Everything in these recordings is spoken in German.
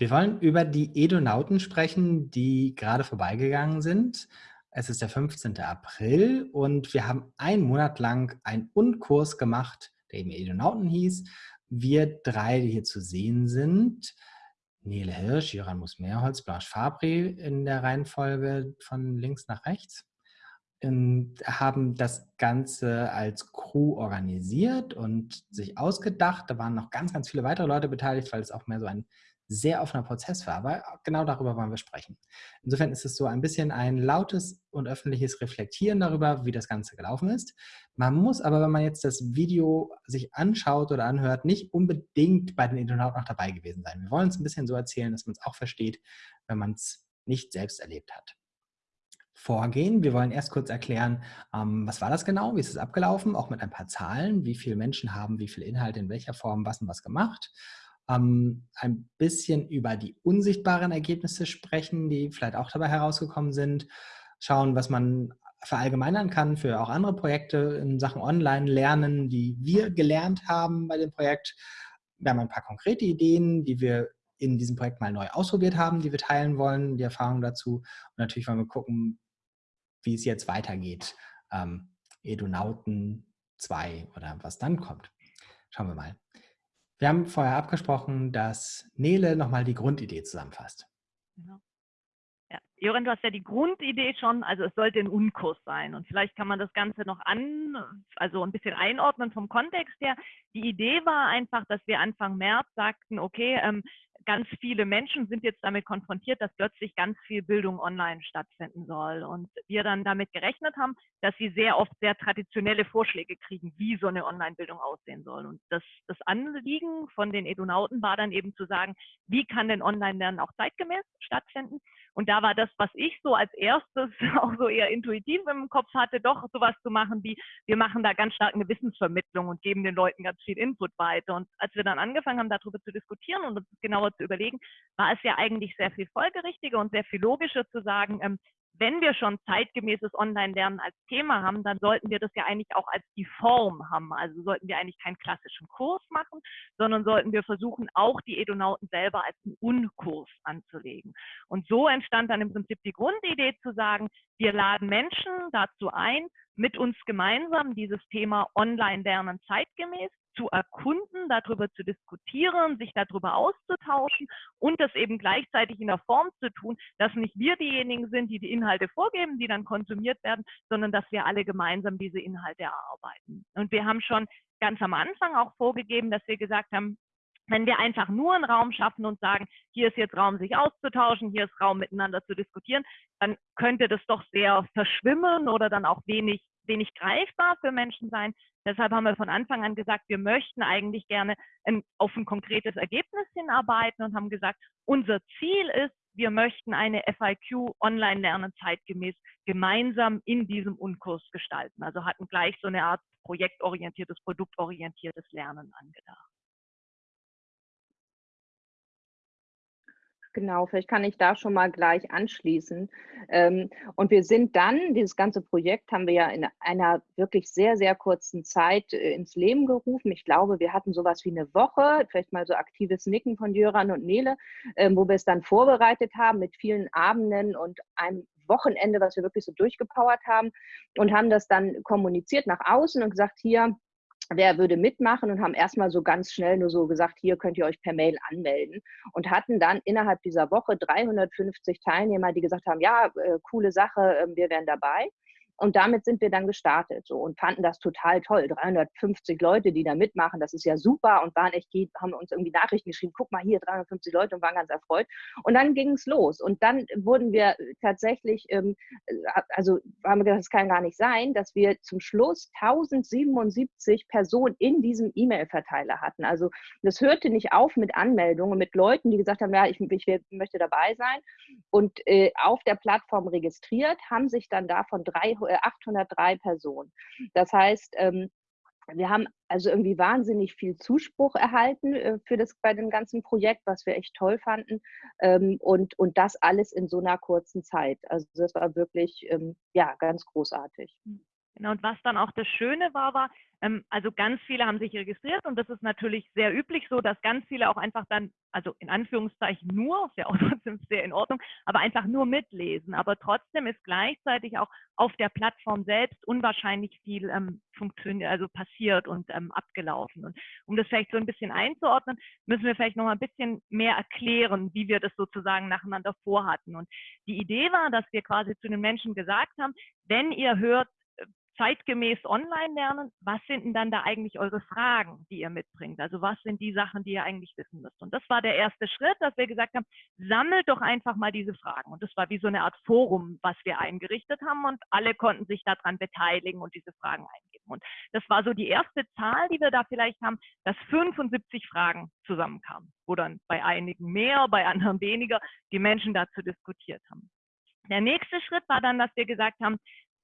Wir wollen über die Edonauten sprechen, die gerade vorbeigegangen sind. Es ist der 15. April und wir haben einen Monat lang einen Unkurs gemacht, der eben Edonauten hieß. Wir drei, die hier zu sehen sind, Nele Hirsch, Jöran Musmeerholz, Blanche Fabri in der Reihenfolge von links nach rechts, ähm, haben das Ganze als Crew organisiert und sich ausgedacht. Da waren noch ganz, ganz viele weitere Leute beteiligt, weil es auch mehr so ein sehr offener Prozess war, aber genau darüber wollen wir sprechen. Insofern ist es so ein bisschen ein lautes und öffentliches Reflektieren darüber, wie das Ganze gelaufen ist. Man muss aber, wenn man jetzt das Video sich anschaut oder anhört, nicht unbedingt bei den Internauten noch dabei gewesen sein. Wir wollen es ein bisschen so erzählen, dass man es auch versteht, wenn man es nicht selbst erlebt hat. Vorgehen. Wir wollen erst kurz erklären, ähm, was war das genau, wie ist es abgelaufen, auch mit ein paar Zahlen, wie viele Menschen haben wie viel Inhalt in welcher Form was und was gemacht ähm, ein bisschen über die unsichtbaren Ergebnisse sprechen, die vielleicht auch dabei herausgekommen sind, schauen, was man verallgemeinern kann für auch andere Projekte in Sachen Online-Lernen, die wir gelernt haben bei dem Projekt. Wir haben ein paar konkrete Ideen, die wir in diesem Projekt mal neu ausprobiert haben, die wir teilen wollen, die Erfahrungen dazu. Und natürlich wollen wir gucken, wie es jetzt weitergeht. Ähm, Edunauten 2 oder was dann kommt. Schauen wir mal. Wir haben vorher abgesprochen, dass Nele nochmal die Grundidee zusammenfasst. Genau. Ja. Joren, du hast ja die Grundidee schon, also es sollte ein Unkurs sein. Und vielleicht kann man das Ganze noch an, also ein bisschen einordnen vom Kontext her. Die Idee war einfach, dass wir Anfang März sagten, okay, ähm, ganz viele Menschen sind jetzt damit konfrontiert, dass plötzlich ganz viel Bildung online stattfinden soll. Und wir dann damit gerechnet haben, dass sie sehr oft sehr traditionelle Vorschläge kriegen, wie so eine Online-Bildung aussehen soll. Und das, das Anliegen von den Edunauten war dann eben zu sagen, wie kann denn Online-Lernen auch zeitgemäß stattfinden? Und da war das, was ich so als erstes auch so eher intuitiv im Kopf hatte, doch sowas zu machen wie, wir machen da ganz stark eine Wissensvermittlung und geben den Leuten ganz viel Input weiter. Und als wir dann angefangen haben, darüber zu diskutieren und uns genauer zu überlegen, war es ja eigentlich sehr viel folgerichtiger und sehr viel logischer zu sagen, ähm, wenn wir schon zeitgemäßes Online-Lernen als Thema haben, dann sollten wir das ja eigentlich auch als die Form haben. Also sollten wir eigentlich keinen klassischen Kurs machen, sondern sollten wir versuchen, auch die Edonauten selber als einen Unkurs anzulegen. Und so entstand dann im Prinzip die Grundidee zu sagen, wir laden Menschen dazu ein, mit uns gemeinsam dieses Thema Online-Lernen zeitgemäß zu erkunden, darüber zu diskutieren, sich darüber auszutauschen und das eben gleichzeitig in der Form zu tun, dass nicht wir diejenigen sind, die die Inhalte vorgeben, die dann konsumiert werden, sondern dass wir alle gemeinsam diese Inhalte erarbeiten. Und wir haben schon ganz am Anfang auch vorgegeben, dass wir gesagt haben, wenn wir einfach nur einen Raum schaffen und sagen, hier ist jetzt Raum, sich auszutauschen, hier ist Raum, miteinander zu diskutieren, dann könnte das doch sehr verschwimmen oder dann auch wenig wenig greifbar für Menschen sein. Deshalb haben wir von Anfang an gesagt, wir möchten eigentlich gerne ein, auf ein konkretes Ergebnis hinarbeiten und haben gesagt, unser Ziel ist, wir möchten eine FIQ Online-Lernen zeitgemäß gemeinsam in diesem Unkurs gestalten. Also hatten gleich so eine Art projektorientiertes, produktorientiertes Lernen angedacht. Genau, vielleicht kann ich da schon mal gleich anschließen. Ähm, und wir sind dann, dieses ganze Projekt haben wir ja in einer wirklich sehr, sehr kurzen Zeit äh, ins Leben gerufen. Ich glaube, wir hatten sowas wie eine Woche, vielleicht mal so aktives Nicken von Jöran und Nele, ähm, wo wir es dann vorbereitet haben mit vielen Abenden und einem Wochenende, was wir wirklich so durchgepowert haben und haben das dann kommuniziert nach außen und gesagt, hier, wer würde mitmachen und haben erstmal so ganz schnell nur so gesagt, hier könnt ihr euch per Mail anmelden und hatten dann innerhalb dieser Woche 350 Teilnehmer, die gesagt haben, ja, äh, coole Sache, äh, wir wären dabei. Und damit sind wir dann gestartet so und fanden das total toll. 350 Leute, die da mitmachen, das ist ja super und waren echt, haben uns irgendwie Nachrichten geschrieben, guck mal hier, 350 Leute und waren ganz erfreut. Und dann ging es los. Und dann wurden wir tatsächlich, ähm, äh, also haben wir gedacht, das kann gar nicht sein, dass wir zum Schluss 1077 Personen in diesem E-Mail-Verteiler hatten. Also das hörte nicht auf mit Anmeldungen, mit Leuten, die gesagt haben, ja, ich, ich möchte dabei sein. Und äh, auf der Plattform registriert, haben sich dann davon 300 803 Personen. Das heißt, ähm, wir haben also irgendwie wahnsinnig viel Zuspruch erhalten äh, für das bei dem ganzen Projekt, was wir echt toll fanden. Ähm, und, und das alles in so einer kurzen Zeit. Also das war wirklich ähm, ja ganz großartig. Genau, und was dann auch das Schöne war, war, also ganz viele haben sich registriert und das ist natürlich sehr üblich so, dass ganz viele auch einfach dann, also in Anführungszeichen nur, ist ja auch trotzdem sehr in Ordnung, aber einfach nur mitlesen. Aber trotzdem ist gleichzeitig auch auf der Plattform selbst unwahrscheinlich viel ähm, funktioniert, also passiert und ähm, abgelaufen. Und um das vielleicht so ein bisschen einzuordnen, müssen wir vielleicht noch mal ein bisschen mehr erklären, wie wir das sozusagen nacheinander vorhatten. Und die Idee war, dass wir quasi zu den Menschen gesagt haben, wenn ihr hört, zeitgemäß online lernen, was sind denn dann da eigentlich eure Fragen, die ihr mitbringt? Also was sind die Sachen, die ihr eigentlich wissen müsst? Und das war der erste Schritt, dass wir gesagt haben, sammelt doch einfach mal diese Fragen. Und das war wie so eine Art Forum, was wir eingerichtet haben und alle konnten sich daran beteiligen und diese Fragen eingeben. Und das war so die erste Zahl, die wir da vielleicht haben, dass 75 Fragen zusammenkamen, wo dann bei einigen mehr, bei anderen weniger die Menschen dazu diskutiert haben. Der nächste Schritt war dann, dass wir gesagt haben,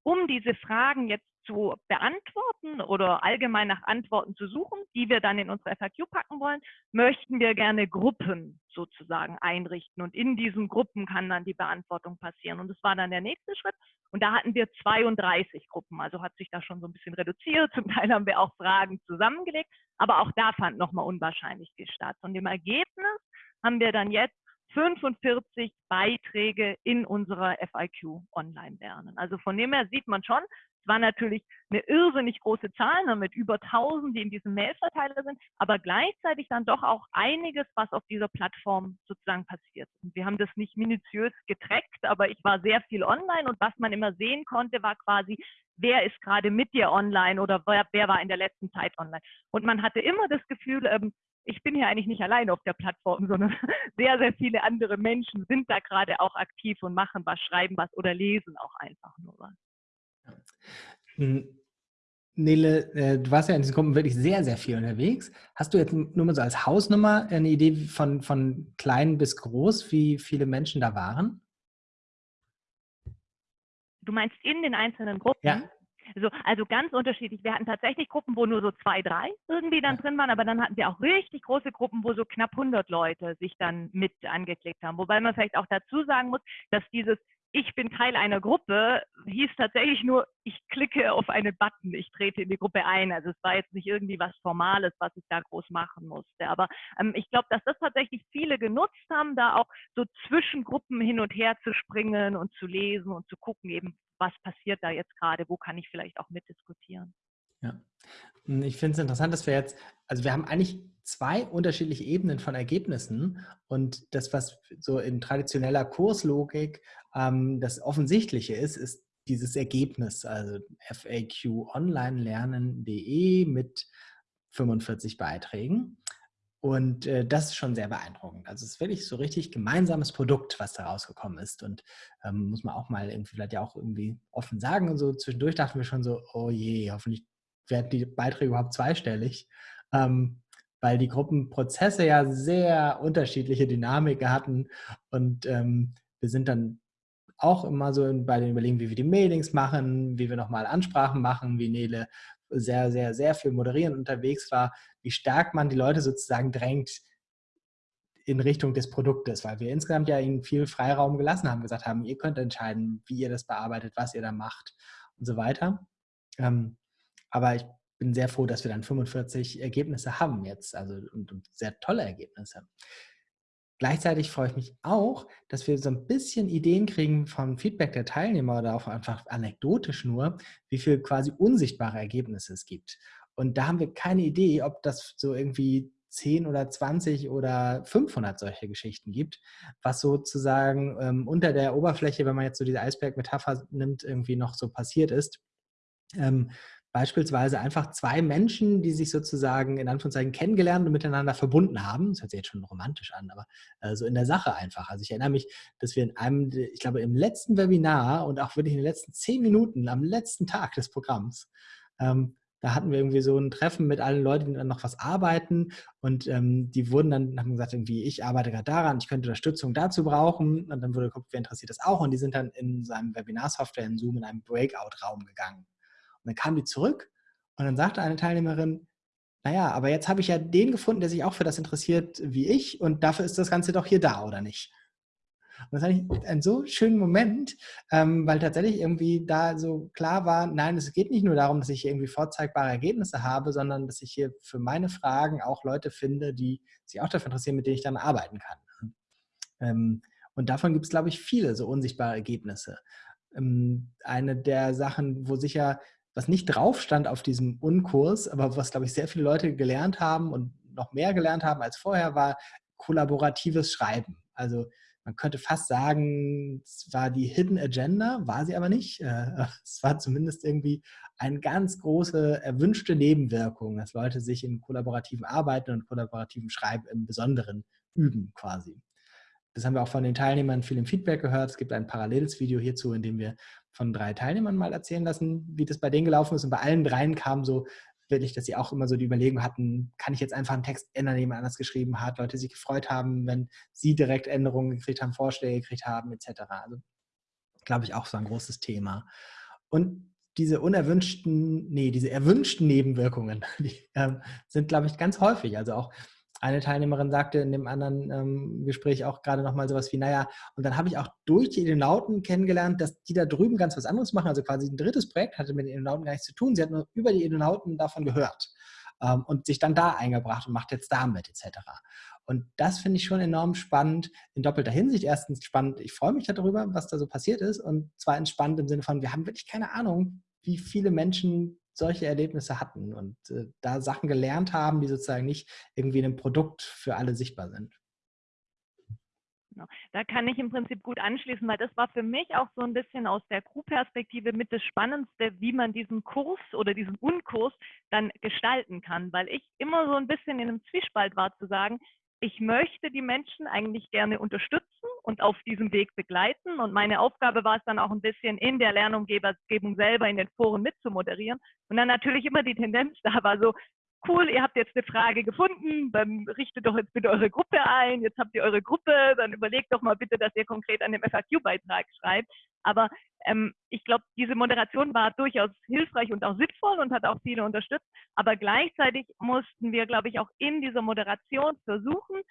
um diese Fragen jetzt zu beantworten oder allgemein nach Antworten zu suchen, die wir dann in unsere FAQ packen wollen, möchten wir gerne Gruppen sozusagen einrichten. Und in diesen Gruppen kann dann die Beantwortung passieren. Und das war dann der nächste Schritt. Und da hatten wir 32 Gruppen. Also hat sich das schon so ein bisschen reduziert. Zum Teil haben wir auch Fragen zusammengelegt. Aber auch da fand nochmal unwahrscheinlich statt. Und im Ergebnis haben wir dann jetzt 45 Beiträge in unserer FIQ online lernen. Also von dem her sieht man schon, es war natürlich eine irrsinnig große Zahl ne, mit über 1000, die in diesem Mailverteiler sind, aber gleichzeitig dann doch auch einiges, was auf dieser Plattform sozusagen passiert. Und wir haben das nicht minutiös getrackt, aber ich war sehr viel online und was man immer sehen konnte, war quasi, wer ist gerade mit dir online oder wer, wer, war in der letzten Zeit online. Und man hatte immer das Gefühl, ähm, ich bin hier eigentlich nicht allein auf der Plattform, sondern sehr, sehr viele andere Menschen sind da gerade auch aktiv und machen was, schreiben was oder lesen auch einfach nur was. Nele, äh, du warst ja in diesen Gruppen wirklich sehr, sehr viel unterwegs. Hast du jetzt nur mal so als Hausnummer eine Idee von, von klein bis groß, wie viele Menschen da waren? Du meinst in den einzelnen Gruppen? Ja. So, also ganz unterschiedlich. Wir hatten tatsächlich Gruppen, wo nur so zwei, drei irgendwie dann drin waren, aber dann hatten wir auch richtig große Gruppen, wo so knapp 100 Leute sich dann mit angeklickt haben. Wobei man vielleicht auch dazu sagen muss, dass dieses ich bin Teil einer Gruppe, hieß tatsächlich nur, ich klicke auf einen Button, ich trete in die Gruppe ein. Also es war jetzt nicht irgendwie was Formales, was ich da groß machen musste. Aber ähm, ich glaube, dass das tatsächlich viele genutzt haben, da auch so zwischen Gruppen hin und her zu springen und zu lesen und zu gucken, eben was passiert da jetzt gerade, wo kann ich vielleicht auch mitdiskutieren. Ja, hm, ich finde es interessant, dass wir jetzt, also wir haben eigentlich zwei unterschiedliche Ebenen von Ergebnissen und das, was so in traditioneller Kurslogik ähm, das Offensichtliche ist, ist dieses Ergebnis, also faqonlinelernen.de mit 45 Beiträgen. Und äh, das ist schon sehr beeindruckend. Also es ist wirklich so richtig gemeinsames Produkt, was da rausgekommen ist. Und ähm, muss man auch mal irgendwie vielleicht ja auch irgendwie offen sagen. Und so zwischendurch dachten wir schon so, oh je, hoffentlich werden die Beiträge überhaupt zweistellig. Ähm, weil die Gruppenprozesse ja sehr unterschiedliche Dynamiken hatten. Und ähm, wir sind dann auch immer so bei den Überlegungen, wie wir die Mailings machen, wie wir nochmal Ansprachen machen, wie Nele sehr, sehr, sehr viel moderieren unterwegs war, wie stark man die Leute sozusagen drängt in Richtung des Produktes, weil wir insgesamt ja ihnen viel Freiraum gelassen haben, gesagt haben, ihr könnt entscheiden, wie ihr das bearbeitet, was ihr da macht und so weiter. Ähm, aber ich bin sehr froh, dass wir dann 45 Ergebnisse haben jetzt, also und, und sehr tolle Ergebnisse. Gleichzeitig freue ich mich auch, dass wir so ein bisschen Ideen kriegen vom Feedback der Teilnehmer oder auch einfach anekdotisch nur, wie viel quasi unsichtbare Ergebnisse es gibt. Und da haben wir keine Idee, ob das so irgendwie 10 oder 20 oder 500 solche Geschichten gibt, was sozusagen ähm, unter der Oberfläche, wenn man jetzt so diese Eisberg-Metapher nimmt, irgendwie noch so passiert ist. Ähm, beispielsweise einfach zwei Menschen, die sich sozusagen in Anführungszeichen kennengelernt und miteinander verbunden haben. Das hört sich jetzt schon romantisch an, aber äh, so in der Sache einfach. Also ich erinnere mich, dass wir in einem, ich glaube im letzten Webinar und auch wirklich in den letzten zehn Minuten am letzten Tag des Programms, ähm, da hatten wir irgendwie so ein Treffen mit allen Leuten, die dann noch was arbeiten und ähm, die wurden dann, haben gesagt, irgendwie, ich arbeite gerade daran, ich könnte Unterstützung dazu brauchen und dann wurde geguckt, wer interessiert das auch und die sind dann in seinem Webinar-Software in Zoom in einen Breakout-Raum gegangen. Und dann kam die zurück und dann sagte eine Teilnehmerin, naja, aber jetzt habe ich ja den gefunden, der sich auch für das interessiert wie ich und dafür ist das Ganze doch hier da, oder nicht? Und das fand ich einen so schönen Moment, ähm, weil tatsächlich irgendwie da so klar war, nein, es geht nicht nur darum, dass ich irgendwie vorzeigbare Ergebnisse habe, sondern dass ich hier für meine Fragen auch Leute finde, die sich auch dafür interessieren, mit denen ich dann arbeiten kann. Ähm, und davon gibt es, glaube ich, viele so unsichtbare Ergebnisse. Ähm, eine der Sachen, wo sicher was nicht drauf stand auf diesem Unkurs, aber was, glaube ich, sehr viele Leute gelernt haben und noch mehr gelernt haben als vorher, war kollaboratives Schreiben. Also man könnte fast sagen, es war die Hidden Agenda, war sie aber nicht. Äh, es war zumindest irgendwie eine ganz große erwünschte Nebenwirkung, dass Leute sich in kollaborativen Arbeiten und kollaborativen Schreiben im Besonderen üben quasi. Das haben wir auch von den Teilnehmern viel im Feedback gehört. Es gibt ein paralleles Video hierzu, in dem wir von drei Teilnehmern mal erzählen lassen, wie das bei denen gelaufen ist. Und bei allen dreien kam so wirklich, dass sie auch immer so die Überlegung hatten, kann ich jetzt einfach einen Text ändern, den jemand anders geschrieben hat, Leute sich gefreut haben, wenn sie direkt Änderungen gekriegt haben, Vorschläge gekriegt haben, etc. Also glaube ich auch so ein großes Thema. Und diese unerwünschten, nee, diese erwünschten Nebenwirkungen, die ähm, sind, glaube ich, ganz häufig. Also auch eine Teilnehmerin sagte in dem anderen ähm, Gespräch auch gerade nochmal sowas wie, naja, und dann habe ich auch durch die Edenauten kennengelernt, dass die da drüben ganz was anderes machen. Also quasi ein drittes Projekt hatte mit den Edenauten gar nichts zu tun. Sie hat nur über die Edenauten davon gehört ähm, und sich dann da eingebracht und macht jetzt damit etc. Und das finde ich schon enorm spannend in doppelter Hinsicht. Erstens spannend, ich freue mich darüber, was da so passiert ist. Und zweitens spannend im Sinne von, wir haben wirklich keine Ahnung, wie viele Menschen solche Erlebnisse hatten und äh, da Sachen gelernt haben, die sozusagen nicht irgendwie in einem Produkt für alle sichtbar sind. Genau. Da kann ich im Prinzip gut anschließen, weil das war für mich auch so ein bisschen aus der Crew-Perspektive mit das Spannendste, wie man diesen Kurs oder diesen Unkurs dann gestalten kann, weil ich immer so ein bisschen in einem Zwiespalt war zu sagen, ich möchte die Menschen eigentlich gerne unterstützen und auf diesem Weg begleiten. Und meine Aufgabe war es dann auch ein bisschen in der Lernumgebung selber in den Foren mitzumoderieren. Und dann natürlich immer die Tendenz da war so, cool, ihr habt jetzt eine Frage gefunden, dann richtet doch jetzt bitte eure Gruppe ein, jetzt habt ihr eure Gruppe, dann überlegt doch mal bitte, dass ihr konkret an dem FAQ-Beitrag schreibt. Aber ähm, ich glaube, diese Moderation war durchaus hilfreich und auch sinnvoll und hat auch viele unterstützt. Aber gleichzeitig mussten wir, glaube ich, auch in dieser Moderation versuchen,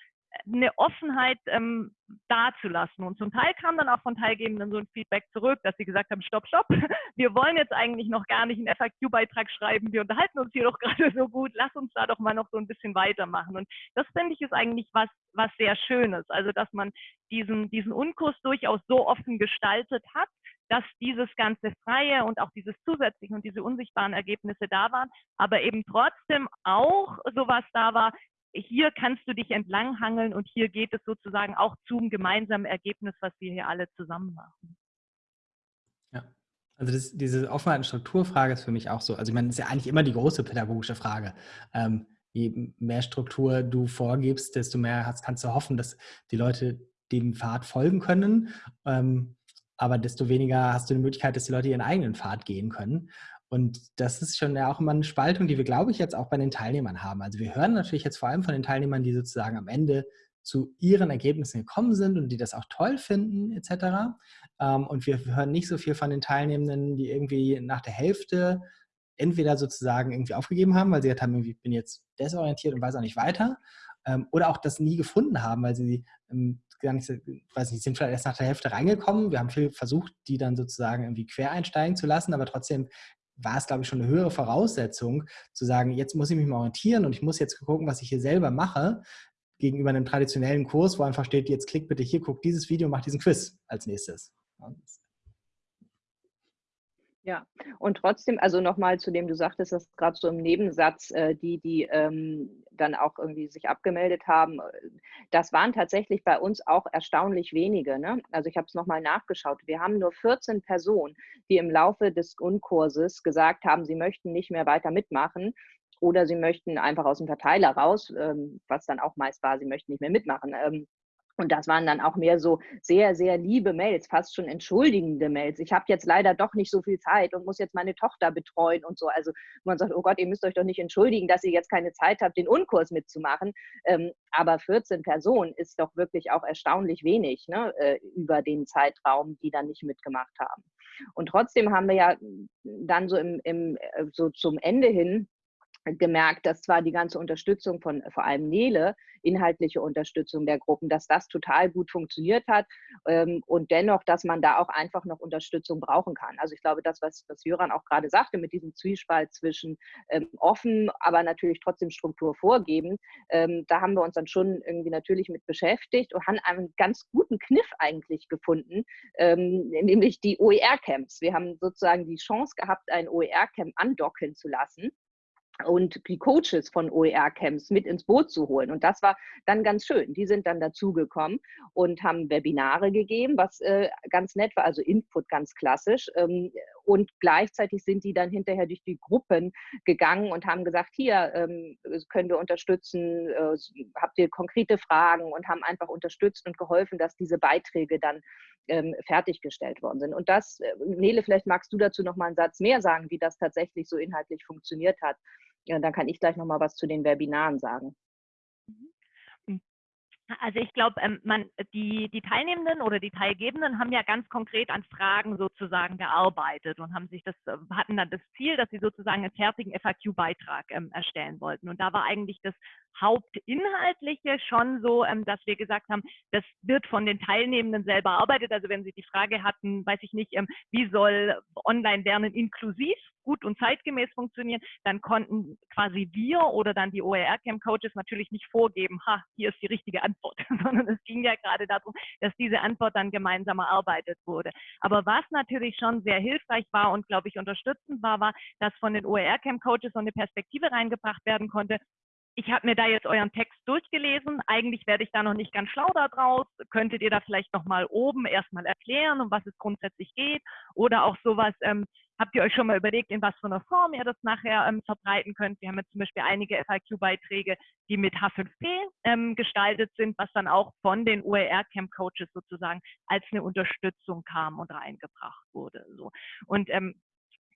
eine Offenheit ähm, dazulassen. Und zum Teil kam dann auch von Teilgebenden so ein Feedback zurück, dass sie gesagt haben, stopp, stopp, wir wollen jetzt eigentlich noch gar nicht einen FAQ-Beitrag schreiben, wir unterhalten uns hier doch gerade so gut, lass uns da doch mal noch so ein bisschen weitermachen. Und das finde ich ist eigentlich was, was sehr Schönes, also dass man diesen, diesen Unkurs durchaus so offen gestaltet hat, dass dieses ganze Freie und auch dieses Zusätzliche und diese unsichtbaren Ergebnisse da waren, aber eben trotzdem auch sowas da war, hier kannst du dich entlanghangeln und hier geht es sozusagen auch zum gemeinsamen Ergebnis, was wir hier alle zusammen machen. Ja, also das, diese Offenheit- und Strukturfrage ist für mich auch so. Also ich meine, das ist ja eigentlich immer die große pädagogische Frage. Ähm, je mehr Struktur du vorgibst, desto mehr hast, kannst du hoffen, dass die Leute dem Pfad folgen können. Ähm, aber desto weniger hast du die Möglichkeit, dass die Leute ihren eigenen Pfad gehen können. Und das ist schon ja auch immer eine Spaltung, die wir, glaube ich, jetzt auch bei den Teilnehmern haben. Also wir hören natürlich jetzt vor allem von den Teilnehmern, die sozusagen am Ende zu ihren Ergebnissen gekommen sind und die das auch toll finden, etc. Ähm, und wir hören nicht so viel von den Teilnehmenden, die irgendwie nach der Hälfte entweder sozusagen irgendwie aufgegeben haben, weil sie gesagt haben, ich bin jetzt desorientiert und weiß auch nicht weiter, ähm, oder auch das nie gefunden haben, weil sie ähm, gar nicht, weiß nicht, sind vielleicht erst nach der Hälfte reingekommen. Wir haben viel versucht, die dann sozusagen irgendwie quer einsteigen zu lassen, aber trotzdem war es, glaube ich, schon eine höhere Voraussetzung, zu sagen, jetzt muss ich mich mal orientieren und ich muss jetzt gucken, was ich hier selber mache, gegenüber einem traditionellen Kurs, wo einfach steht, jetzt klick bitte hier, guck dieses Video, mach diesen Quiz als nächstes. Ja, und trotzdem, also nochmal zu dem, du sagtest das gerade so im Nebensatz, äh, die, die ähm, dann auch irgendwie sich abgemeldet haben, äh, das waren tatsächlich bei uns auch erstaunlich wenige. Ne? Also ich habe es nochmal nachgeschaut. Wir haben nur 14 Personen, die im Laufe des Unkurses gesagt haben, sie möchten nicht mehr weiter mitmachen oder sie möchten einfach aus dem Verteiler raus, ähm, was dann auch meist war, sie möchten nicht mehr mitmachen. Ähm, und das waren dann auch mehr so sehr, sehr liebe Mails, fast schon entschuldigende Mails. Ich habe jetzt leider doch nicht so viel Zeit und muss jetzt meine Tochter betreuen und so. Also man sagt, oh Gott, ihr müsst euch doch nicht entschuldigen, dass ihr jetzt keine Zeit habt, den Unkurs mitzumachen. Ähm, aber 14 Personen ist doch wirklich auch erstaunlich wenig ne, äh, über den Zeitraum, die dann nicht mitgemacht haben. Und trotzdem haben wir ja dann so, im, im, äh, so zum Ende hin gemerkt, dass zwar die ganze Unterstützung von vor allem Nele, inhaltliche Unterstützung der Gruppen, dass das total gut funktioniert hat ähm, und dennoch, dass man da auch einfach noch Unterstützung brauchen kann. Also ich glaube, das, was, was Jöran auch gerade sagte, mit diesem Zwiespalt zwischen ähm, offen, aber natürlich trotzdem Struktur vorgeben, ähm, da haben wir uns dann schon irgendwie natürlich mit beschäftigt und haben einen ganz guten Kniff eigentlich gefunden, ähm, nämlich die OER-Camps. Wir haben sozusagen die Chance gehabt, ein OER-Camp andocken zu lassen und die Coaches von OER-Camps mit ins Boot zu holen. Und das war dann ganz schön. Die sind dann dazugekommen und haben Webinare gegeben, was äh, ganz nett war, also Input ganz klassisch. Ähm, und gleichzeitig sind die dann hinterher durch die Gruppen gegangen und haben gesagt, hier ähm, können wir unterstützen, äh, habt ihr konkrete Fragen und haben einfach unterstützt und geholfen, dass diese Beiträge dann ähm, fertiggestellt worden sind. Und das, äh, Nele, vielleicht magst du dazu noch mal einen Satz mehr sagen, wie das tatsächlich so inhaltlich funktioniert hat. Ja, dann kann ich gleich noch mal was zu den Webinaren sagen. Mhm. Also ich glaube, ähm, man, die, die Teilnehmenden oder die Teilgebenden haben ja ganz konkret an Fragen sozusagen gearbeitet und haben sich das, äh, hatten dann das Ziel, dass sie sozusagen einen fertigen FAQ-Beitrag ähm, erstellen wollten. Und da war eigentlich das Hauptinhaltliche schon so, ähm, dass wir gesagt haben, das wird von den Teilnehmenden selber erarbeitet. Also wenn sie die Frage hatten, weiß ich nicht, wie soll Online-Lernen inklusiv gut und zeitgemäß funktionieren, dann konnten quasi wir oder dann die OER-Camp-Coaches natürlich nicht vorgeben, ha, hier ist die richtige Antwort, sondern es ging ja gerade darum, dass diese Antwort dann gemeinsam erarbeitet wurde. Aber was natürlich schon sehr hilfreich war und, glaube ich, unterstützend war, war, dass von den OER-Camp-Coaches so eine Perspektive reingebracht werden konnte, ich habe mir da jetzt euren Text durchgelesen. Eigentlich werde ich da noch nicht ganz schlau daraus. Könntet ihr da vielleicht nochmal oben erstmal erklären, um was es grundsätzlich geht? Oder auch sowas, ähm, habt ihr euch schon mal überlegt, in was für einer Form ihr das nachher ähm, verbreiten könnt? Wir haben jetzt zum Beispiel einige FAQ-Beiträge, die mit H5P ähm, gestaltet sind, was dann auch von den OER-Camp-Coaches sozusagen als eine Unterstützung kam und reingebracht wurde. So. Und ähm,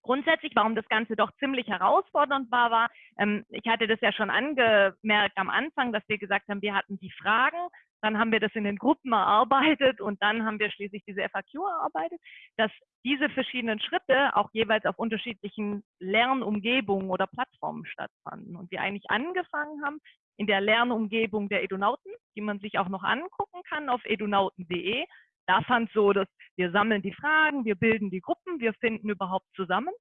Grundsätzlich, warum das Ganze doch ziemlich herausfordernd war, war, ähm, ich hatte das ja schon angemerkt am Anfang, dass wir gesagt haben, wir hatten die Fragen, dann haben wir das in den Gruppen erarbeitet und dann haben wir schließlich diese FAQ erarbeitet, dass diese verschiedenen Schritte auch jeweils auf unterschiedlichen Lernumgebungen oder Plattformen stattfanden. Und wir eigentlich angefangen haben in der Lernumgebung der Edunauten, die man sich auch noch angucken kann auf edunauten.de, da fand so, dass wir sammeln die Fragen, wir bilden die Gruppen, wir finden überhaupt zusammen.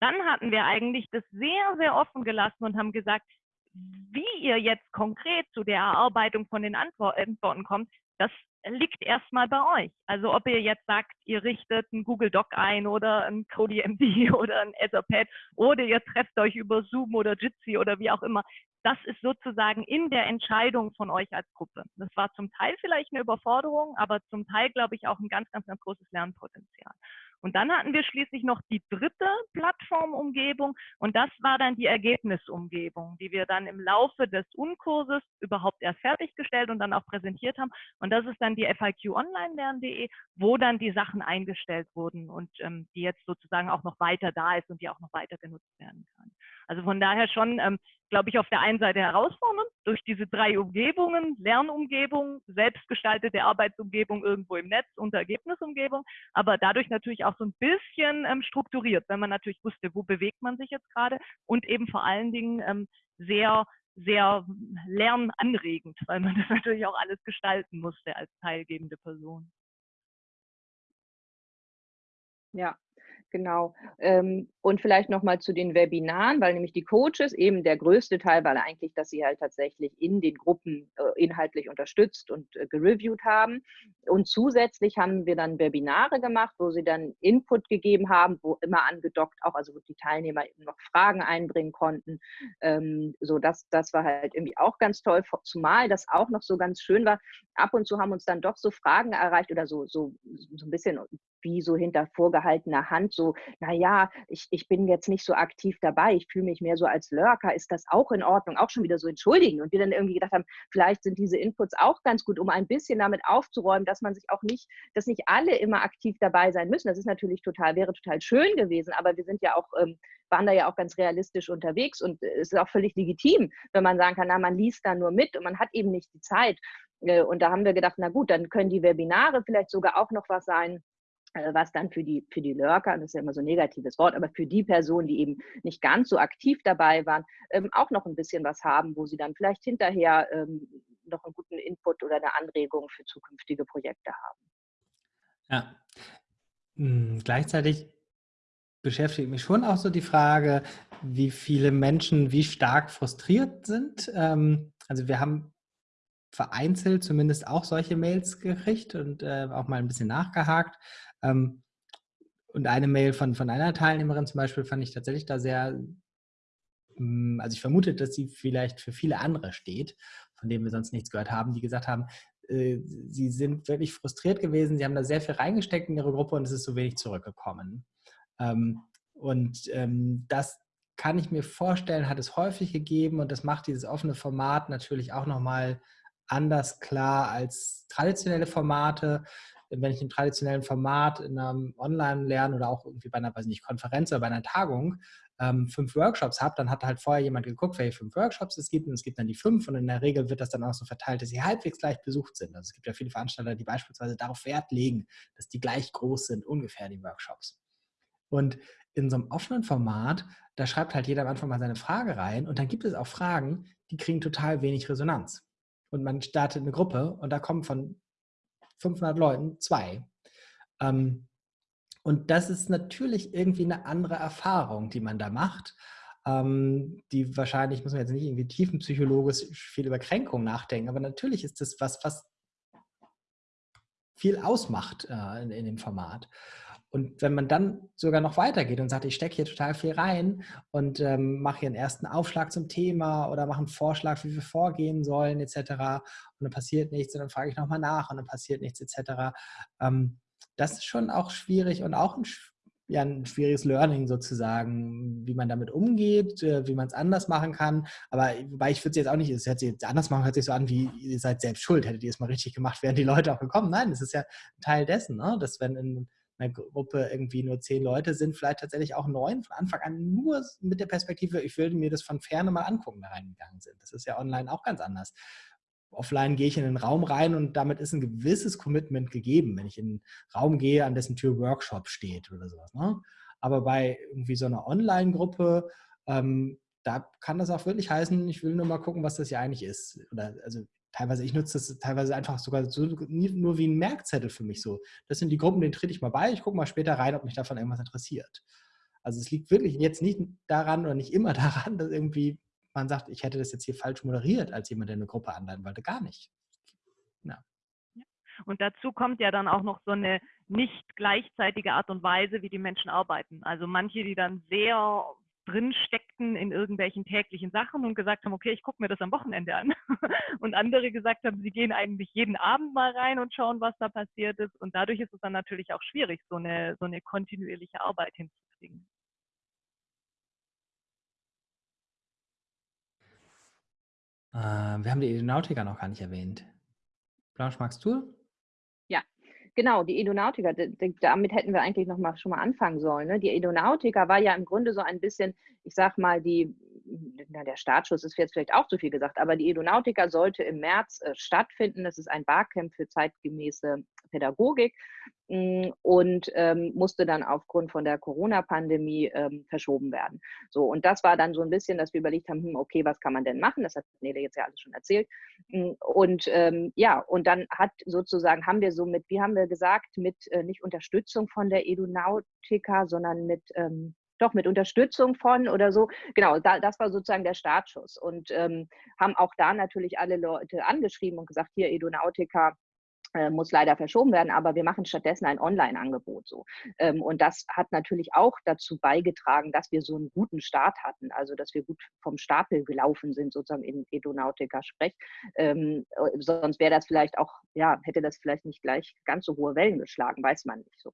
Dann hatten wir eigentlich das sehr, sehr offen gelassen und haben gesagt, wie ihr jetzt konkret zu der Erarbeitung von den Antworten kommt, das liegt erstmal bei euch. Also ob ihr jetzt sagt, ihr richtet einen Google Doc ein oder ein CodeMD oder ein Etherpad oder ihr trefft euch über Zoom oder Jitsi oder wie auch immer das ist sozusagen in der Entscheidung von euch als Gruppe. Das war zum Teil vielleicht eine Überforderung, aber zum Teil, glaube ich, auch ein ganz, ganz, ganz großes Lernpotenzial. Und dann hatten wir schließlich noch die dritte Plattformumgebung und das war dann die Ergebnisumgebung, die wir dann im Laufe des Unkurses überhaupt erst fertiggestellt und dann auch präsentiert haben. Und das ist dann die FIQ online lernen.de, wo dann die Sachen eingestellt wurden und ähm, die jetzt sozusagen auch noch weiter da ist und die auch noch weiter genutzt werden kann. Also von daher schon, ähm, glaube ich, auf der einen Seite herausfordernd durch diese drei Umgebungen, Lernumgebung, selbstgestaltete Arbeitsumgebung irgendwo im Netz und Ergebnisumgebung, aber dadurch natürlich auch so ein bisschen ähm, strukturiert, wenn man natürlich wusste, wo bewegt man sich jetzt gerade und eben vor allen Dingen ähm, sehr sehr lernanregend, weil man das natürlich auch alles gestalten musste als teilgebende Person. Ja, Genau. Ähm, und vielleicht nochmal zu den Webinaren, weil nämlich die Coaches eben der größte Teil, weil eigentlich, dass sie halt tatsächlich in den Gruppen äh, inhaltlich unterstützt und äh, gereviewt haben. Und zusätzlich haben wir dann Webinare gemacht, wo sie dann Input gegeben haben, wo immer angedockt auch, also wo die Teilnehmer eben noch Fragen einbringen konnten. Ähm, so, das, das war halt irgendwie auch ganz toll, zumal das auch noch so ganz schön war. Ab und zu haben uns dann doch so Fragen erreicht oder so, so, so ein bisschen wie so hinter vorgehaltener Hand, so, naja, ich, ich bin jetzt nicht so aktiv dabei, ich fühle mich mehr so als Lurker, ist das auch in Ordnung? Auch schon wieder so entschuldigen. Und wir dann irgendwie gedacht haben, vielleicht sind diese Inputs auch ganz gut, um ein bisschen damit aufzuräumen, dass man sich auch nicht, dass nicht alle immer aktiv dabei sein müssen. Das ist natürlich total, wäre total schön gewesen, aber wir sind ja auch, ähm, waren da ja auch ganz realistisch unterwegs und es ist auch völlig legitim, wenn man sagen kann, na, man liest da nur mit und man hat eben nicht die Zeit. Äh, und da haben wir gedacht, na gut, dann können die Webinare vielleicht sogar auch noch was sein, äh, was dann für die, für die Lurker, das ist ja immer so ein negatives Wort, aber für die Personen, die eben nicht ganz so aktiv dabei waren, ähm, auch noch ein bisschen was haben, wo sie dann vielleicht hinterher ähm, noch einen guten Input oder eine Anregung für zukünftige Projekte haben. Ja. Hm, gleichzeitig beschäftigt mich schon auch so die Frage, wie viele Menschen wie stark frustriert sind. Ähm, also wir haben vereinzelt zumindest auch solche Mails gekriegt und äh, auch mal ein bisschen nachgehakt. Ähm, und eine Mail von, von einer Teilnehmerin zum Beispiel fand ich tatsächlich da sehr, hm, also ich vermute, dass sie vielleicht für viele andere steht, von denen wir sonst nichts gehört haben, die gesagt haben, äh, sie sind wirklich frustriert gewesen, sie haben da sehr viel reingesteckt in ihre Gruppe und es ist so wenig zurückgekommen. Ähm, und ähm, das kann ich mir vorstellen, hat es häufig gegeben und das macht dieses offene Format natürlich auch nochmal anders klar als traditionelle Formate wenn ich im traditionellen Format in einem Online-Lernen oder auch irgendwie bei einer, weiß nicht, Konferenz oder bei einer Tagung ähm, fünf Workshops habe, dann hat halt vorher jemand geguckt, welche fünf Workshops es gibt und es gibt dann die fünf und in der Regel wird das dann auch so verteilt, dass sie halbwegs gleich besucht sind. Also es gibt ja viele Veranstalter, die beispielsweise darauf Wert legen, dass die gleich groß sind, ungefähr die Workshops. Und in so einem offenen Format, da schreibt halt jeder am Anfang mal seine Frage rein und dann gibt es auch Fragen, die kriegen total wenig Resonanz. Und man startet eine Gruppe und da kommen von 500 Leuten zwei. Ähm, und das ist natürlich irgendwie eine andere Erfahrung, die man da macht, ähm, die wahrscheinlich, muss man jetzt nicht irgendwie tiefenpsychologisch viel über Kränkung nachdenken, aber natürlich ist das was, was viel ausmacht äh, in, in dem Format. Und wenn man dann sogar noch weitergeht und sagt, ich stecke hier total viel rein und ähm, mache hier einen ersten Aufschlag zum Thema oder mache einen Vorschlag, wie wir vorgehen sollen, etc. Und dann passiert nichts und dann frage ich nochmal nach und dann passiert nichts, etc. Ähm, das ist schon auch schwierig und auch ein, ja, ein schwieriges Learning sozusagen, wie man damit umgeht, äh, wie man es anders machen kann. Aber wobei ich würde es jetzt auch nicht, es hört sich jetzt anders machen, hört sich so an, wie ihr seid selbst schuld, hättet ihr es mal richtig gemacht, wären die Leute auch gekommen. Nein, das ist ja Teil dessen, ne? dass wenn in einer Gruppe irgendwie nur zehn Leute sind, vielleicht tatsächlich auch neun von Anfang an nur mit der Perspektive, ich würde mir das von ferne mal angucken, da reingegangen sind. Das ist ja online auch ganz anders. Offline gehe ich in den Raum rein und damit ist ein gewisses Commitment gegeben, wenn ich in einen Raum gehe, an dessen Tür Workshop steht oder sowas. Ne? Aber bei irgendwie so einer Online-Gruppe, ähm, da kann das auch wirklich heißen, ich will nur mal gucken, was das hier eigentlich ist. Oder also teilweise, ich nutze das teilweise einfach sogar so, nur wie ein Merkzettel für mich so. Das sind die Gruppen, denen trete ich mal bei, ich gucke mal später rein, ob mich davon irgendwas interessiert. Also es liegt wirklich jetzt nicht daran oder nicht immer daran, dass irgendwie man sagt, ich hätte das jetzt hier falsch moderiert als jemand, der eine Gruppe anleiten wollte. Gar nicht. Ja. Und dazu kommt ja dann auch noch so eine nicht gleichzeitige Art und Weise, wie die Menschen arbeiten. Also manche, die dann sehr drin steckten in irgendwelchen täglichen Sachen und gesagt haben, okay, ich gucke mir das am Wochenende an. Und andere gesagt haben, sie gehen eigentlich jeden Abend mal rein und schauen, was da passiert ist. Und dadurch ist es dann natürlich auch schwierig, so eine, so eine kontinuierliche Arbeit hinzukriegen. Äh, wir haben die Aeronautica noch gar nicht erwähnt. Blanche, magst du? Genau, die Edonautica, damit hätten wir eigentlich noch mal schon mal anfangen sollen. Ne? Die Edonautica war ja im Grunde so ein bisschen, ich sag mal, die, na, der Startschuss ist jetzt vielleicht auch zu viel gesagt, aber die Edonautica sollte im März äh, stattfinden. Das ist ein Barcamp für zeitgemäße Pädagogik mh, mm, und ähm, musste dann aufgrund von der Corona-Pandemie ähm, verschoben werden. So, und das war dann so ein bisschen, dass wir überlegt haben, hm, okay, was kann man denn machen? Das hat Nele jetzt ja alles schon erzählt. Hm, und ähm, ja, und dann hat sozusagen, haben wir so mit, wie haben wir gesagt, mit äh, nicht Unterstützung von der Edonautica, sondern mit ähm, doch mit Unterstützung von oder so. Genau, da, das war sozusagen der Startschuss und ähm, haben auch da natürlich alle Leute angeschrieben und gesagt, hier Edonautica, äh, muss leider verschoben werden, aber wir machen stattdessen ein Online-Angebot so. Ähm, und das hat natürlich auch dazu beigetragen, dass wir so einen guten Start hatten, also dass wir gut vom Stapel gelaufen sind, sozusagen in Edonautica-Sprech. Ähm, äh, sonst wäre das vielleicht auch, ja, hätte das vielleicht nicht gleich ganz so hohe Wellen geschlagen, weiß man nicht so.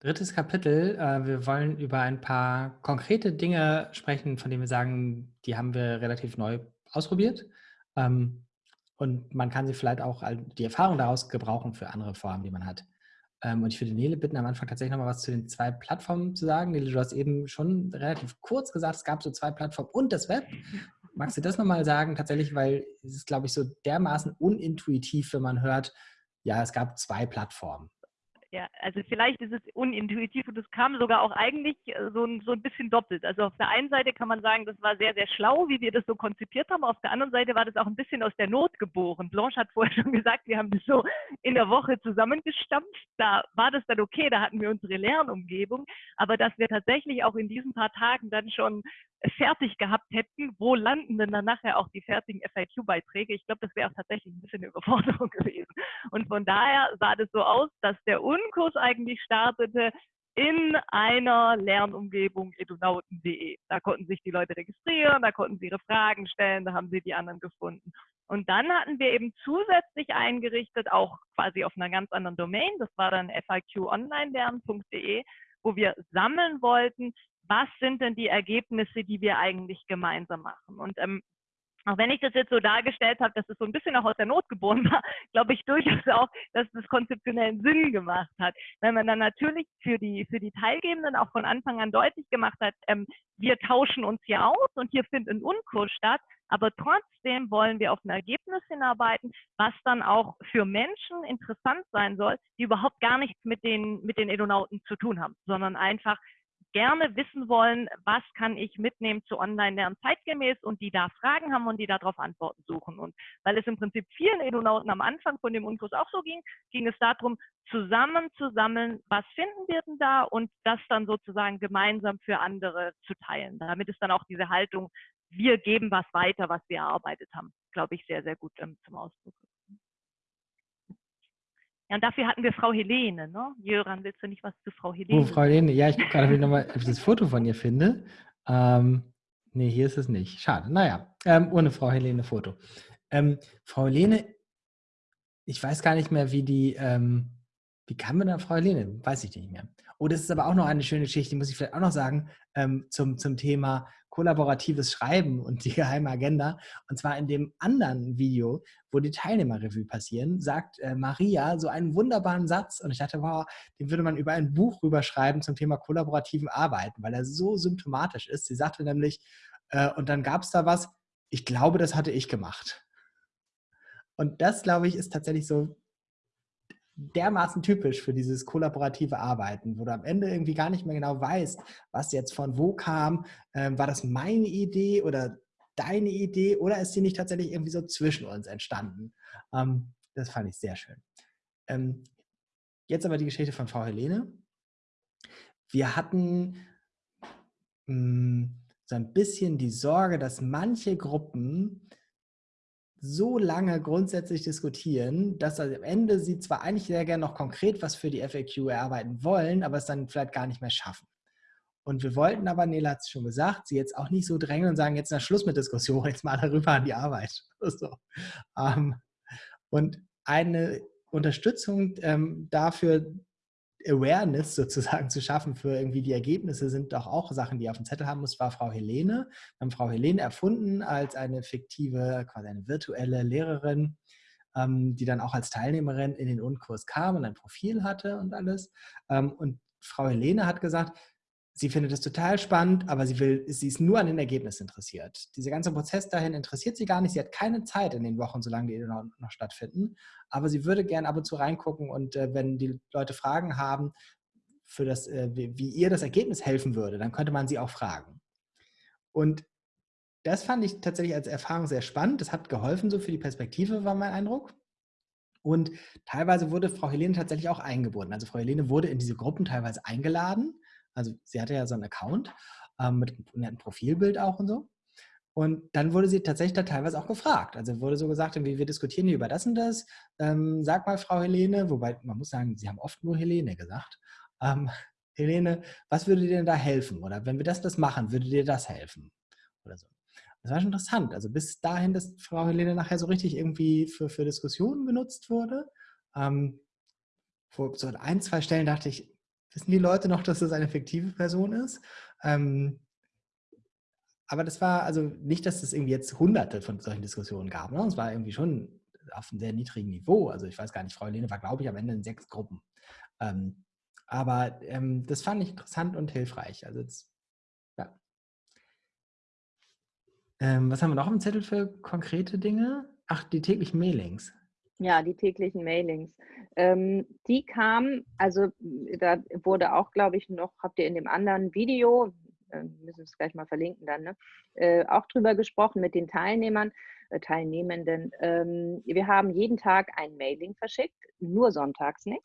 Drittes Kapitel. Äh, wir wollen über ein paar konkrete Dinge sprechen, von denen wir sagen, die haben wir relativ neu ausprobiert. Ähm, und man kann sie vielleicht auch die Erfahrung daraus gebrauchen für andere Formen, die man hat. Ähm, und ich würde Nele bitten, am Anfang tatsächlich nochmal was zu den zwei Plattformen zu sagen. Nele, du hast eben schon relativ kurz gesagt, es gab so zwei Plattformen und das Web. Magst du das nochmal sagen? Tatsächlich, weil es ist, glaube ich, so dermaßen unintuitiv, wenn man hört, ja, es gab zwei Plattformen. Ja, also vielleicht ist es unintuitiv und es kam sogar auch eigentlich äh, so ein, so ein bisschen doppelt. Also auf der einen Seite kann man sagen, das war sehr, sehr schlau, wie wir das so konzipiert haben. Auf der anderen Seite war das auch ein bisschen aus der Not geboren. Blanche hat vorher schon gesagt, wir haben das so in der Woche zusammengestampft. Da war das dann okay, da hatten wir unsere Lernumgebung. Aber dass wir tatsächlich auch in diesen paar Tagen dann schon fertig gehabt hätten, wo landen denn dann nachher auch die fertigen FAQ-Beiträge? Ich glaube, das wäre auch tatsächlich ein bisschen eine Überforderung gewesen. Und von daher sah das so aus, dass der Unkurs eigentlich startete in einer Lernumgebung edunauten.de. Da konnten sich die Leute registrieren, da konnten sie ihre Fragen stellen, da haben sie die anderen gefunden. Und dann hatten wir eben zusätzlich eingerichtet, auch quasi auf einer ganz anderen Domain, das war dann faqonlinelernen.de, wo wir sammeln wollten, was sind denn die Ergebnisse, die wir eigentlich gemeinsam machen. Und ähm, auch wenn ich das jetzt so dargestellt habe, dass es so ein bisschen auch aus der Not geboren war, glaube ich durchaus auch, dass das konzeptionellen Sinn gemacht hat. Wenn man dann natürlich für die, für die Teilgebenden auch von Anfang an deutlich gemacht hat, ähm, wir tauschen uns hier aus und hier findet ein Unkurs statt, aber trotzdem wollen wir auf ein Ergebnis hinarbeiten, was dann auch für Menschen interessant sein soll, die überhaupt gar nichts mit den, mit den Edonauten zu tun haben, sondern einfach gerne wissen wollen, was kann ich mitnehmen zu Online-Lernen zeitgemäß und die da Fragen haben und die darauf Antworten suchen. Und weil es im Prinzip vielen Edonauten am Anfang von dem Unkurs auch so ging, ging es darum, zusammen zu sammeln, was finden wir denn da und das dann sozusagen gemeinsam für andere zu teilen. Damit ist dann auch diese Haltung, wir geben was weiter, was wir erarbeitet haben, glaube ich, sehr, sehr gut ähm, zum Ausdruck. Ja, und dafür hatten wir Frau Helene, ne? Jöran, willst du nicht was zu Frau Helene? Oh, Frau Helene, ja, ich gucke gerade, ob ich nochmal das Foto von ihr finde. Ähm, nee, hier ist es nicht. Schade. Naja, ähm, ohne Frau Helene Foto. Ähm, Frau Helene, ich weiß gar nicht mehr, wie die, ähm, wie kam man da Frau Helene? Weiß ich nicht mehr. Oh, das ist aber auch noch eine schöne Geschichte, die muss ich vielleicht auch noch sagen, ähm, zum, zum Thema kollaboratives Schreiben und die geheime Agenda. Und zwar in dem anderen Video, wo die Teilnehmerrevue passieren, sagt äh, Maria so einen wunderbaren Satz. Und ich dachte, wow, den würde man über ein Buch rüberschreiben zum Thema kollaborativen Arbeiten, weil er so symptomatisch ist. Sie sagte nämlich, äh, und dann gab es da was, ich glaube, das hatte ich gemacht. Und das, glaube ich, ist tatsächlich so dermaßen typisch für dieses kollaborative Arbeiten, wo du am Ende irgendwie gar nicht mehr genau weißt, was jetzt von wo kam. Ähm, war das meine Idee oder deine Idee oder ist sie nicht tatsächlich irgendwie so zwischen uns entstanden? Ähm, das fand ich sehr schön. Ähm, jetzt aber die Geschichte von Frau Helene. Wir hatten mh, hm, so ein bisschen die Sorge, dass manche Gruppen so lange grundsätzlich diskutieren, dass am Ende sie zwar eigentlich sehr gerne noch konkret was für die FAQ erarbeiten wollen, aber es dann vielleicht gar nicht mehr schaffen. Und wir wollten aber, Nela hat es schon gesagt, sie jetzt auch nicht so drängen und sagen, jetzt ist Schluss mit Diskussion, jetzt mal darüber an die Arbeit. So. Ähm, und eine Unterstützung ähm, dafür, Awareness sozusagen zu schaffen für irgendwie die Ergebnisse sind doch auch Sachen, die auf dem Zettel haben muss, war Frau Helene. Wir haben Frau Helene erfunden als eine fiktive, quasi eine virtuelle Lehrerin, ähm, die dann auch als Teilnehmerin in den Unkurs kam und ein Profil hatte und alles. Ähm, und Frau Helene hat gesagt, sie findet es total spannend, aber sie will, sie ist nur an den Ergebnissen interessiert. Dieser ganze Prozess dahin interessiert sie gar nicht. Sie hat keine Zeit in den Wochen, solange die noch, noch stattfinden. Aber sie würde gerne ab und zu reingucken und äh, wenn die Leute Fragen haben, für das, äh, wie, wie ihr das Ergebnis helfen würde, dann könnte man sie auch fragen. Und das fand ich tatsächlich als Erfahrung sehr spannend. Das hat geholfen, so für die Perspektive war mein Eindruck. Und teilweise wurde Frau Helene tatsächlich auch eingebunden. Also Frau Helene wurde in diese Gruppen teilweise eingeladen also sie hatte ja so einen Account ähm, mit einem Profilbild auch und so. Und dann wurde sie tatsächlich da teilweise auch gefragt. Also wurde so gesagt, wir diskutieren hier über das und das. Ähm, sag mal, Frau Helene, wobei man muss sagen, sie haben oft nur Helene gesagt. Ähm, Helene, was würde dir denn da helfen? Oder wenn wir das, das machen, würde dir das helfen? Oder so. Das war schon interessant. Also bis dahin, dass Frau Helene nachher so richtig irgendwie für, für Diskussionen genutzt wurde. Ähm, vor so ein, zwei Stellen dachte ich, wissen die Leute noch, dass das eine fiktive Person ist. Ähm, aber das war also nicht, dass es irgendwie jetzt hunderte von solchen Diskussionen gab. Ne? Es war irgendwie schon auf einem sehr niedrigen Niveau. Also ich weiß gar nicht, Frau Helene war, glaube ich, am Ende in sechs Gruppen. Ähm, aber ähm, das fand ich interessant und hilfreich. Also jetzt, ja. Ähm, was haben wir noch im Zettel für konkrete Dinge? Ach, die täglichen Mailings. Ja, die täglichen Mailings. Ähm, die kamen, also da wurde auch, glaube ich, noch, habt ihr in dem anderen Video, äh, müssen es gleich mal verlinken dann, ne? äh, auch drüber gesprochen mit den Teilnehmern, äh, Teilnehmenden. Ähm, wir haben jeden Tag ein Mailing verschickt, nur sonntags nicht.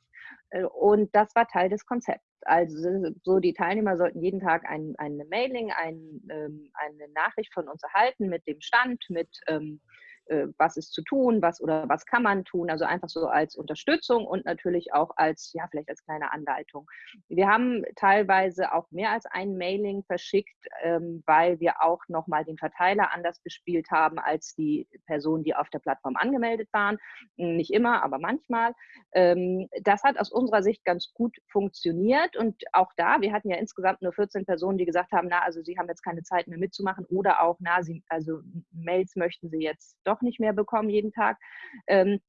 Äh, und das war Teil des Konzepts. Also so die Teilnehmer sollten jeden Tag ein, eine Mailing, ein, ähm, eine Nachricht von uns erhalten mit dem Stand, mit ähm, äh, was ist zu tun, was oder was kann man tun, also einfach so als Unterstützung und natürlich auch als, ja, vielleicht als kleine Anleitung. Wir haben teilweise auch mehr als ein Mailing verschickt, ähm, weil wir auch nochmal den Verteiler anders bespielt haben als die Personen, die auf der Plattform angemeldet waren. Nicht immer, aber manchmal. Ähm, das hat aus unserer Sicht ganz gut funktioniert und auch da, wir hatten ja insgesamt nur 14 Personen, die gesagt haben, na, also sie haben jetzt keine Zeit mehr mitzumachen oder auch, na, sie, also Mails möchten sie jetzt doch doch nicht mehr bekommen jeden Tag. Ähm,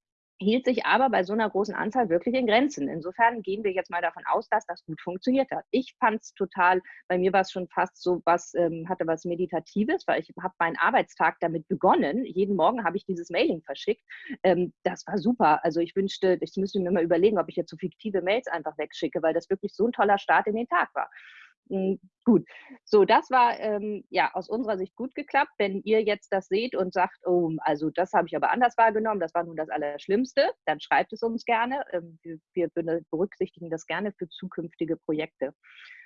hielt sich aber bei so einer großen Anzahl wirklich in Grenzen. Insofern gehen wir jetzt mal davon aus, dass das gut funktioniert hat. Ich fand es total, bei mir war es schon fast so was, ähm, hatte was Meditatives, weil ich habe meinen Arbeitstag damit begonnen. Jeden Morgen habe ich dieses Mailing verschickt. Ähm, das war super. Also ich wünschte, ich müsste mir mal überlegen, ob ich jetzt so fiktive Mails einfach wegschicke, weil das wirklich so ein toller Start in den Tag war. Hm, gut, so das war ähm, ja aus unserer Sicht gut geklappt. Wenn ihr jetzt das seht und sagt, oh, also das habe ich aber anders wahrgenommen, das war nun das Allerschlimmste, dann schreibt es uns gerne. Ähm, wir, wir berücksichtigen das gerne für zukünftige Projekte.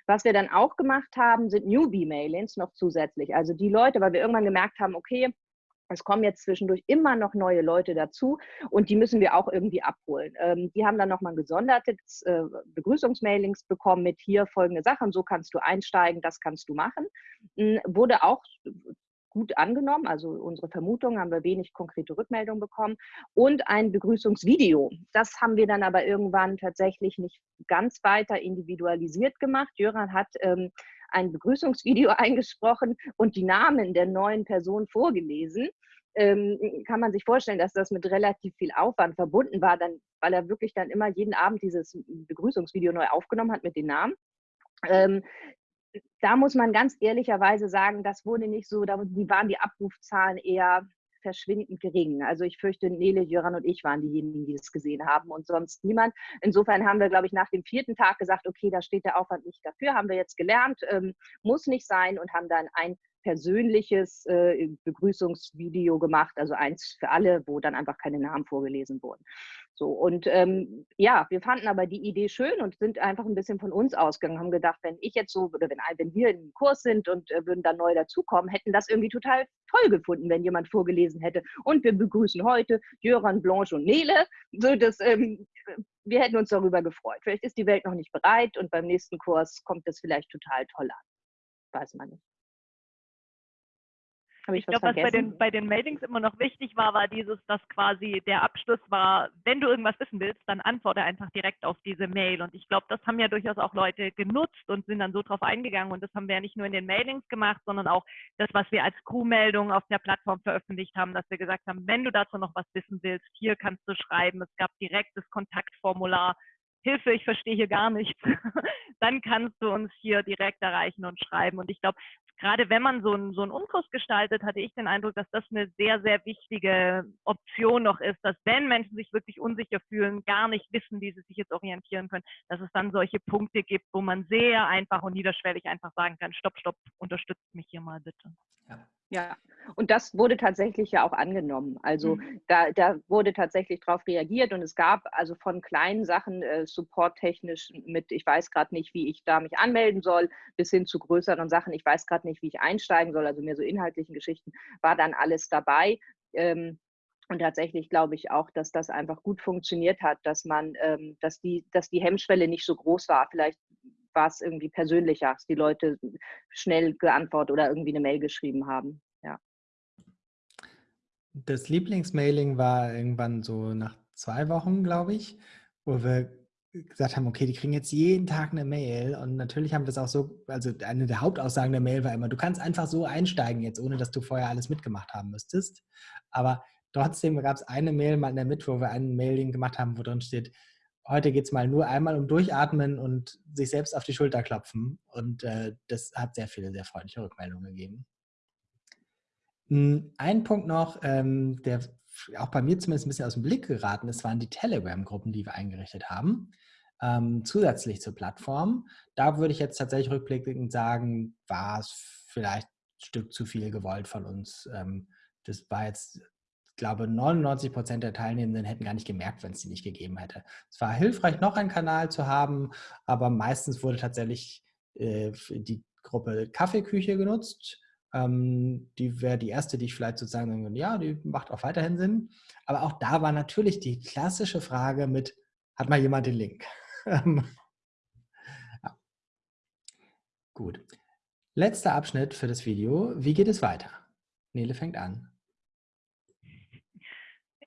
Was wir dann auch gemacht haben, sind Newbie-Mailings noch zusätzlich. Also die Leute, weil wir irgendwann gemerkt haben, okay, es kommen jetzt zwischendurch immer noch neue Leute dazu und die müssen wir auch irgendwie abholen. Ähm, die haben dann nochmal gesondertes äh, Begrüßungsmailings bekommen mit hier folgende Sachen, so kannst du einsteigen, das kannst du machen. Ähm, wurde auch gut angenommen, also unsere Vermutung haben wir wenig konkrete Rückmeldungen bekommen und ein Begrüßungsvideo. Das haben wir dann aber irgendwann tatsächlich nicht ganz weiter individualisiert gemacht. Jöran hat ähm, ein Begrüßungsvideo eingesprochen und die Namen der neuen Personen vorgelesen. Ähm, kann man sich vorstellen, dass das mit relativ viel Aufwand verbunden war, dann, weil er wirklich dann immer jeden Abend dieses Begrüßungsvideo neu aufgenommen hat mit den Namen. Ähm, da muss man ganz ehrlicherweise sagen, das wurde nicht so, da die waren die Abrufzahlen eher verschwindend gering. Also ich fürchte, Nele, Jöran und ich waren diejenigen, die es gesehen haben und sonst niemand. Insofern haben wir, glaube ich, nach dem vierten Tag gesagt, okay, da steht der Aufwand nicht dafür, haben wir jetzt gelernt, ähm, muss nicht sein und haben dann ein persönliches äh, Begrüßungsvideo gemacht, also eins für alle, wo dann einfach keine Namen vorgelesen wurden. So, und ähm, ja, wir fanden aber die Idee schön und sind einfach ein bisschen von uns ausgegangen, haben gedacht, wenn ich jetzt so, oder wenn, wenn wir im Kurs sind und äh, würden dann neu dazukommen, hätten das irgendwie total toll gefunden, wenn jemand vorgelesen hätte. Und wir begrüßen heute Jöran, Blanche und Nele. So, das, ähm, wir hätten uns darüber gefreut. Vielleicht ist die Welt noch nicht bereit und beim nächsten Kurs kommt das vielleicht total toll an. Weiß man nicht. Ich, ich glaube, was bei den, bei den Mailings immer noch wichtig war, war dieses, dass quasi der Abschluss war, wenn du irgendwas wissen willst, dann antworte einfach direkt auf diese Mail. Und ich glaube, das haben ja durchaus auch Leute genutzt und sind dann so drauf eingegangen. Und das haben wir ja nicht nur in den Mailings gemacht, sondern auch das, was wir als Crew-Meldung auf der Plattform veröffentlicht haben, dass wir gesagt haben, wenn du dazu noch was wissen willst, hier kannst du schreiben. Es gab direkt das Kontaktformular. Hilfe, ich verstehe hier gar nichts, dann kannst du uns hier direkt erreichen und schreiben. Und ich glaube, gerade wenn man so einen, so einen Unkurs gestaltet, hatte ich den Eindruck, dass das eine sehr, sehr wichtige Option noch ist, dass wenn Menschen sich wirklich unsicher fühlen, gar nicht wissen, wie sie sich jetzt orientieren können, dass es dann solche Punkte gibt, wo man sehr einfach und niederschwellig einfach sagen kann, stopp, stopp, unterstützt mich hier mal bitte. Ja. Ja, und das wurde tatsächlich ja auch angenommen. Also mhm. da, da wurde tatsächlich darauf reagiert und es gab also von kleinen Sachen äh, supporttechnisch mit, ich weiß gerade nicht, wie ich da mich anmelden soll, bis hin zu größeren Sachen, ich weiß gerade nicht, wie ich einsteigen soll, also mehr so inhaltlichen Geschichten, war dann alles dabei. Ähm, und tatsächlich glaube ich auch, dass das einfach gut funktioniert hat, dass man, ähm, dass die, dass die Hemmschwelle nicht so groß war. Vielleicht war es irgendwie persönlicher, dass die Leute schnell geantwortet oder irgendwie eine Mail geschrieben haben. Ja. Das Lieblingsmailing war irgendwann so nach zwei Wochen, glaube ich, wo wir gesagt haben, okay, die kriegen jetzt jeden Tag eine Mail und natürlich haben wir das auch so, also eine der Hauptaussagen der Mail war immer, du kannst einfach so einsteigen jetzt, ohne dass du vorher alles mitgemacht haben müsstest. Aber trotzdem gab es eine Mail mal in der Mitte, wo wir einen Mailing gemacht haben, wo drin steht, heute geht es mal nur einmal um Durchatmen und sich selbst auf die Schulter klopfen. Und äh, das hat sehr viele, sehr freundliche Rückmeldungen gegeben. Hm, ein Punkt noch, ähm, der auch bei mir zumindest ein bisschen aus dem Blick geraten ist, waren die Telegram-Gruppen, die wir eingerichtet haben, ähm, zusätzlich zur Plattform. Da würde ich jetzt tatsächlich rückblickend sagen, war es vielleicht ein Stück zu viel gewollt von uns. Ähm, das war jetzt, glaube, 99 Prozent der Teilnehmenden hätten gar nicht gemerkt, wenn es die nicht gegeben hätte. Es war hilfreich, noch einen Kanal zu haben, aber meistens wurde tatsächlich äh, die Gruppe Kaffeeküche genutzt ähm, die wäre die erste, die ich vielleicht sozusagen sagen würde, ja, die macht auch weiterhin Sinn. Aber auch da war natürlich die klassische Frage mit, hat mal jemand den Link? ja. Gut. Letzter Abschnitt für das Video. Wie geht es weiter? Nele fängt an.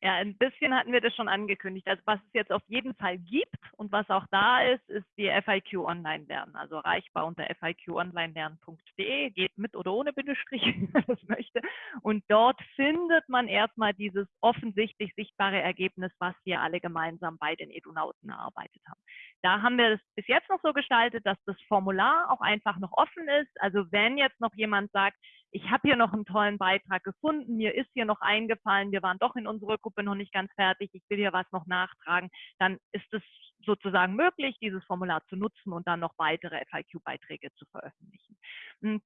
Ja, ein bisschen hatten wir das schon angekündigt. Also was es jetzt auf jeden Fall gibt und was auch da ist, ist die FIQ Online Lernen. Also erreichbar unter fiqonlinelernen.de, geht mit oder ohne Bindestrich, wenn man das möchte. Und dort findet man erstmal dieses offensichtlich sichtbare Ergebnis, was wir alle gemeinsam bei den Edunauten erarbeitet haben. Da haben wir es bis jetzt noch so gestaltet, dass das Formular auch einfach noch offen ist. Also wenn jetzt noch jemand sagt, ich habe hier noch einen tollen Beitrag gefunden, mir ist hier noch eingefallen, wir waren doch in unserer Gruppe noch nicht ganz fertig, ich will hier was noch nachtragen, dann ist es sozusagen möglich, dieses Formular zu nutzen und dann noch weitere FIQ-Beiträge zu veröffentlichen. Hm,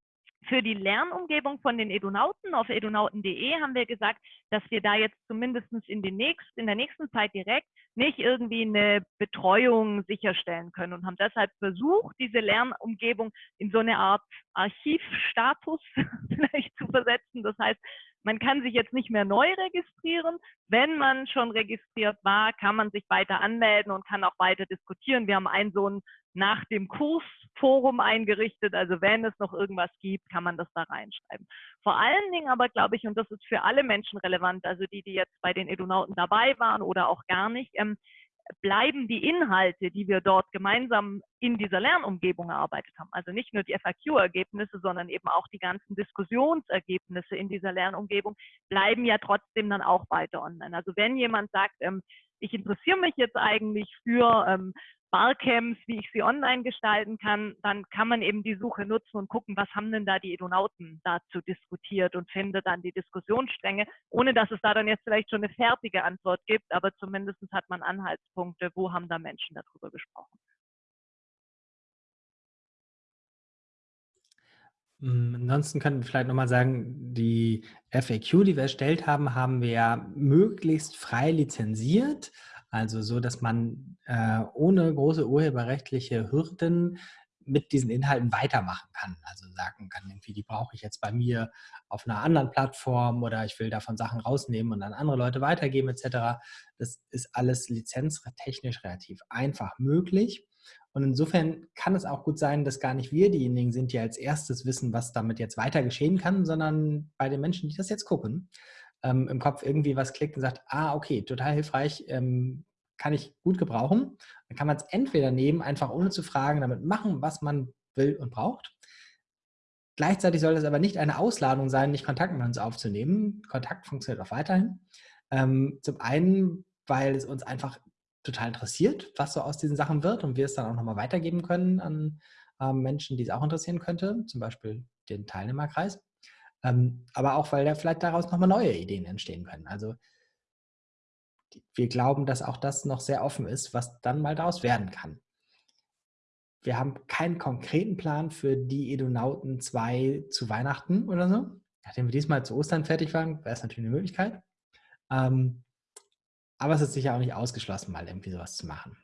für die Lernumgebung von den Edunauten auf edunauten.de haben wir gesagt, dass wir da jetzt zumindest in, nächsten, in der nächsten Zeit direkt nicht irgendwie eine Betreuung sicherstellen können und haben deshalb versucht, diese Lernumgebung in so eine Art Archivstatus vielleicht zu versetzen. Das heißt, man kann sich jetzt nicht mehr neu registrieren. Wenn man schon registriert war, kann man sich weiter anmelden und kann auch weiter diskutieren. Wir haben ein so ein nach dem Kurs Forum eingerichtet. Also wenn es noch irgendwas gibt, kann man das da reinschreiben. Vor allen Dingen aber glaube ich, und das ist für alle Menschen relevant, also die, die jetzt bei den Edunauten dabei waren oder auch gar nicht, ähm, bleiben die Inhalte, die wir dort gemeinsam in dieser Lernumgebung erarbeitet haben, also nicht nur die FAQ-Ergebnisse, sondern eben auch die ganzen Diskussionsergebnisse in dieser Lernumgebung, bleiben ja trotzdem dann auch weiter online. Also wenn jemand sagt, ähm, ich interessiere mich jetzt eigentlich für ähm, Barcamps, wie ich sie online gestalten kann, dann kann man eben die Suche nutzen und gucken, was haben denn da die Edonauten dazu diskutiert und findet dann die Diskussionsstränge, ohne dass es da dann jetzt vielleicht schon eine fertige Antwort gibt, aber zumindest hat man Anhaltspunkte, wo haben da Menschen darüber gesprochen. Hm, ansonsten könnten wir vielleicht nochmal sagen, die FAQ, die wir erstellt haben, haben wir ja möglichst frei lizenziert. Also so, dass man äh, ohne große urheberrechtliche Hürden mit diesen Inhalten weitermachen kann. Also sagen kann, irgendwie, die brauche ich jetzt bei mir auf einer anderen Plattform oder ich will davon Sachen rausnehmen und an andere Leute weitergeben etc. Das ist alles lizenztechnisch relativ einfach möglich. Und insofern kann es auch gut sein, dass gar nicht wir diejenigen sind, die als erstes wissen, was damit jetzt weiter geschehen kann, sondern bei den Menschen, die das jetzt gucken ähm, im Kopf irgendwie was klickt und sagt, ah, okay, total hilfreich, ähm, kann ich gut gebrauchen. Dann kann man es entweder nehmen, einfach ohne zu fragen, damit machen, was man will und braucht. Gleichzeitig soll es aber nicht eine Ausladung sein, nicht Kontakt mit uns aufzunehmen. Kontakt funktioniert auch weiterhin. Ähm, zum einen, weil es uns einfach total interessiert, was so aus diesen Sachen wird und wir es dann auch nochmal weitergeben können an ähm, Menschen, die es auch interessieren könnte, zum Beispiel den Teilnehmerkreis. Ähm, aber auch, weil da vielleicht daraus nochmal neue Ideen entstehen können. Also wir glauben, dass auch das noch sehr offen ist, was dann mal daraus werden kann. Wir haben keinen konkreten Plan für die Edonauten 2 zu Weihnachten oder so. Nachdem wir diesmal zu Ostern fertig waren, wäre es natürlich eine Möglichkeit. Ähm, aber es ist sicher auch nicht ausgeschlossen, mal irgendwie sowas zu machen.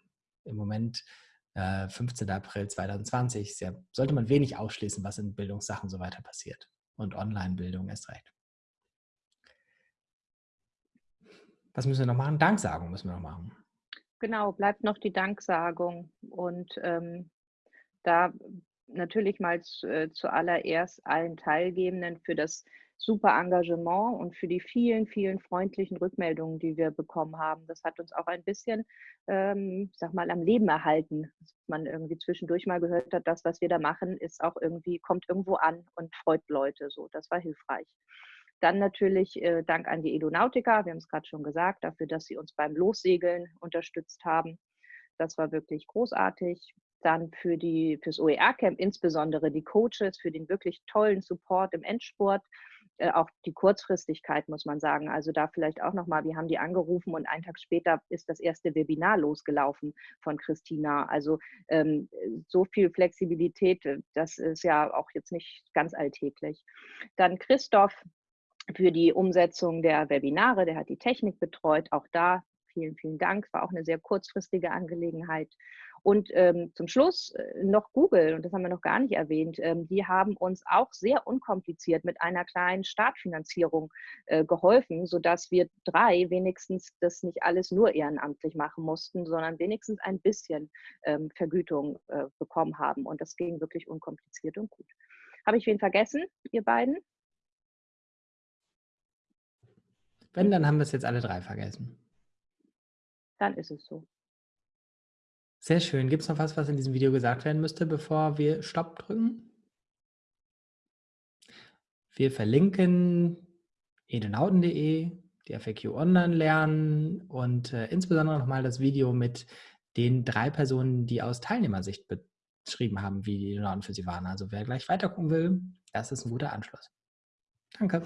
Im Moment, äh, 15. April 2020, ja, sollte man wenig ausschließen, was in Bildungssachen so weiter passiert und Online-Bildung erst recht. Was müssen wir noch machen? Danksagung müssen wir noch machen. Genau, bleibt noch die Danksagung. Und ähm, da natürlich mal zu, äh, zuallererst allen Teilgebenden für das super Engagement und für die vielen, vielen freundlichen Rückmeldungen, die wir bekommen haben. Das hat uns auch ein bisschen, ähm, sag mal, am Leben erhalten. Dass man irgendwie zwischendurch mal gehört hat, das, was wir da machen, ist auch irgendwie, kommt irgendwo an und freut Leute. So, das war hilfreich. Dann natürlich äh, Dank an die Edonautica, wir haben es gerade schon gesagt, dafür, dass sie uns beim Lossegeln unterstützt haben. Das war wirklich großartig. Dann für die, fürs OER-Camp insbesondere die Coaches, für den wirklich tollen Support im Endspurt äh, auch die Kurzfristigkeit, muss man sagen. Also da vielleicht auch nochmal, wir haben die angerufen und einen Tag später ist das erste Webinar losgelaufen von Christina. Also ähm, so viel Flexibilität, äh, das ist ja auch jetzt nicht ganz alltäglich. Dann Christoph für die Umsetzung der Webinare, der hat die Technik betreut. Auch da vielen, vielen Dank. War auch eine sehr kurzfristige Angelegenheit. Und ähm, zum Schluss äh, noch Google, und das haben wir noch gar nicht erwähnt, ähm, die haben uns auch sehr unkompliziert mit einer kleinen Startfinanzierung äh, geholfen, sodass wir drei wenigstens das nicht alles nur ehrenamtlich machen mussten, sondern wenigstens ein bisschen ähm, Vergütung äh, bekommen haben. Und das ging wirklich unkompliziert und gut. Habe ich wen vergessen, ihr beiden? Wenn, dann haben wir es jetzt alle drei vergessen. Dann ist es so. Sehr schön. Gibt es noch was, was in diesem Video gesagt werden müsste, bevor wir Stopp drücken? Wir verlinken edenauten.de, die FAQ online lernen und äh, insbesondere nochmal das Video mit den drei Personen, die aus Teilnehmersicht beschrieben haben, wie die Edenauten für sie waren. Also wer gleich weiter gucken will, das ist ein guter Anschluss. Danke.